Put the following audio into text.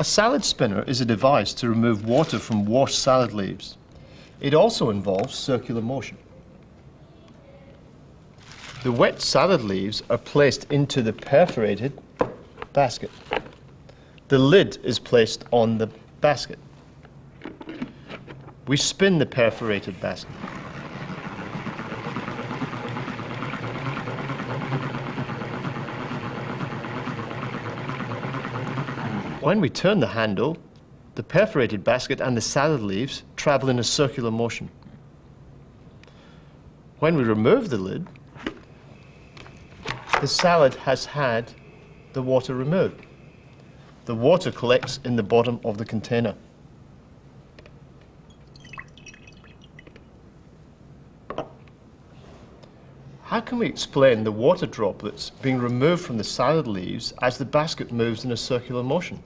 A salad spinner is a device to remove water from washed salad leaves. It also involves circular motion. The wet salad leaves are placed into the perforated basket. The lid is placed on the basket. We spin the perforated basket. When we turn the handle, the perforated basket and the salad leaves travel in a circular motion. When we remove the lid, the salad has had the water removed. The water collects in the bottom of the container. How can we explain the water droplets being removed from the salad leaves as the basket moves in a circular motion?